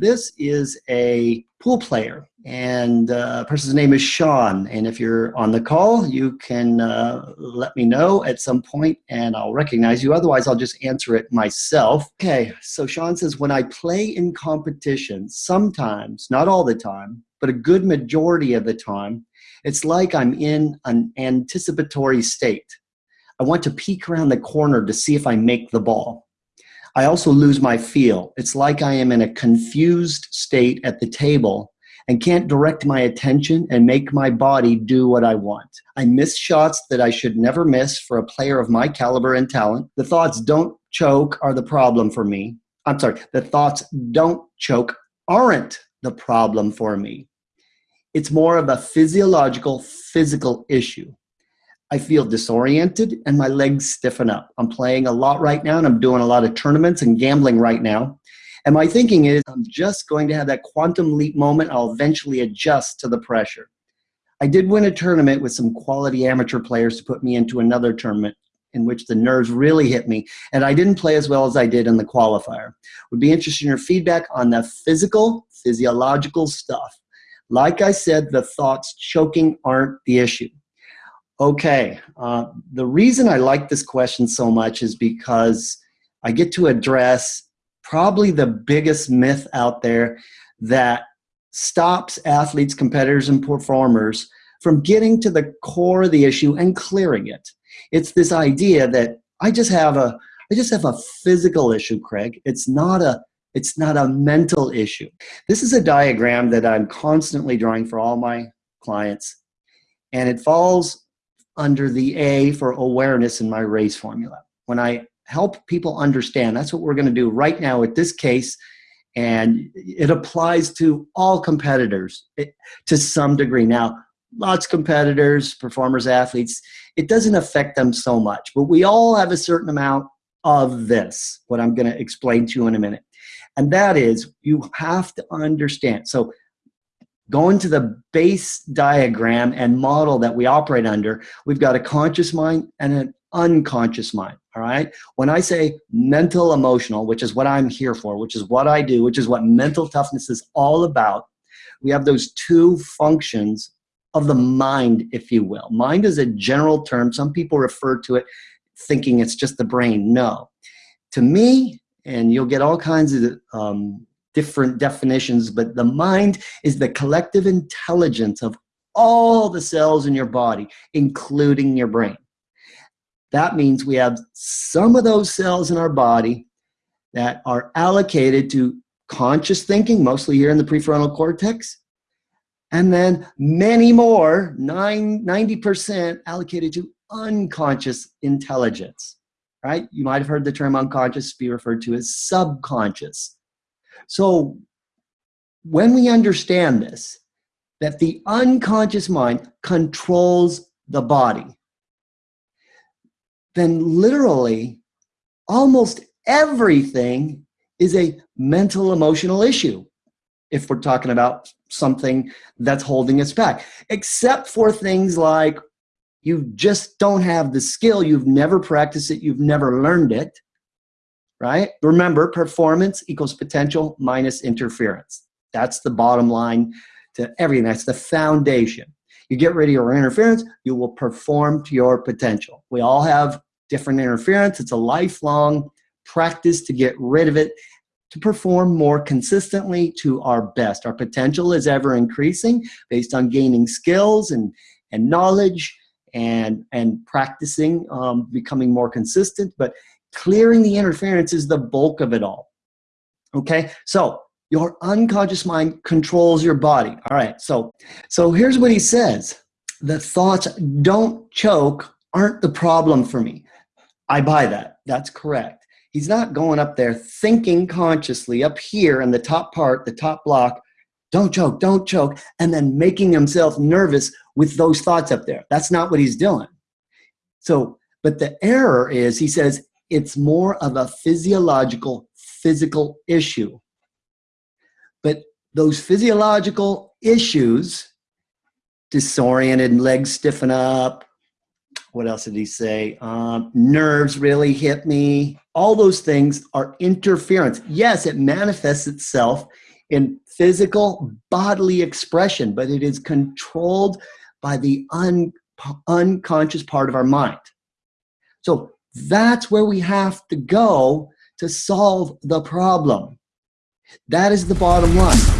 this is a pool player, and uh, person's name is Sean. And if you're on the call, you can uh, let me know at some point, and I'll recognize you. Otherwise, I'll just answer it myself. Okay, so Sean says, when I play in competition, sometimes, not all the time, but a good majority of the time, it's like I'm in an anticipatory state. I want to peek around the corner to see if I make the ball. I also lose my feel. It's like I am in a confused state at the table and can't direct my attention and make my body do what I want. I miss shots that I should never miss for a player of my caliber and talent. The thoughts don't choke are the problem for me. I'm sorry, the thoughts don't choke aren't the problem for me. It's more of a physiological, physical issue. I feel disoriented and my legs stiffen up. I'm playing a lot right now and I'm doing a lot of tournaments and gambling right now. And my thinking is I'm just going to have that quantum leap moment. I'll eventually adjust to the pressure. I did win a tournament with some quality amateur players to put me into another tournament in which the nerves really hit me. And I didn't play as well as I did in the qualifier. Would be interested in your feedback on the physical, physiological stuff. Like I said, the thoughts choking aren't the issue. Okay, uh, the reason I like this question so much is because I get to address probably the biggest myth out there that stops athletes, competitors, and performers from getting to the core of the issue and clearing it. It's this idea that I just have a I just have a physical issue, Craig. It's not a it's not a mental issue. This is a diagram that I'm constantly drawing for all my clients, and it falls under the A for awareness in my race formula. When I help people understand, that's what we're going to do right now with this case, and it applies to all competitors eh, to some degree. Now, lots of competitors, performers, athletes, it doesn't affect them so much, but we all have a certain amount of this, what I'm going to explain to you in a minute. And that is, you have to understand. So go into the base diagram and model that we operate under, we've got a conscious mind and an unconscious mind. All right. When I say mental emotional, which is what I'm here for, which is what I do, which is what mental toughness is all about, we have those two functions of the mind, if you will. Mind is a general term. Some people refer to it thinking it's just the brain. No. To me, and you'll get all kinds of um, different definitions, but the mind is the collective intelligence of all the cells in your body, including your brain. That means we have some of those cells in our body that are allocated to conscious thinking, mostly here in the prefrontal cortex, and then many more, 90% allocated to unconscious intelligence, right? You might have heard the term unconscious be referred to as subconscious. So when we understand this, that the unconscious mind controls the body, then literally almost everything is a mental emotional issue if we're talking about something that's holding us back, except for things like you just don't have the skill, you've never practiced it, you've never learned it, right? Remember, performance equals potential minus interference. That's the bottom line to everything. That's the foundation. You get rid of your interference, you will perform to your potential. We all have different interference. It's a lifelong practice to get rid of it to perform more consistently to our best. Our potential is ever increasing based on gaining skills and, and knowledge and, and practicing, um, becoming more consistent. But Clearing the interference is the bulk of it all. Okay, so your unconscious mind controls your body. All right, so so here's what he says: the thoughts don't choke aren't the problem for me. I buy that. That's correct. He's not going up there thinking consciously up here in the top part, the top block, don't choke, don't choke, and then making himself nervous with those thoughts up there. That's not what he's doing. So, but the error is he says, it's more of a physiological, physical issue. But those physiological issues, disoriented, legs stiffen up, what else did he say? Um, nerves really hit me. All those things are interference. Yes, it manifests itself in physical bodily expression, but it is controlled by the un, unconscious part of our mind. So that's where we have to go to solve the problem. That is the bottom line.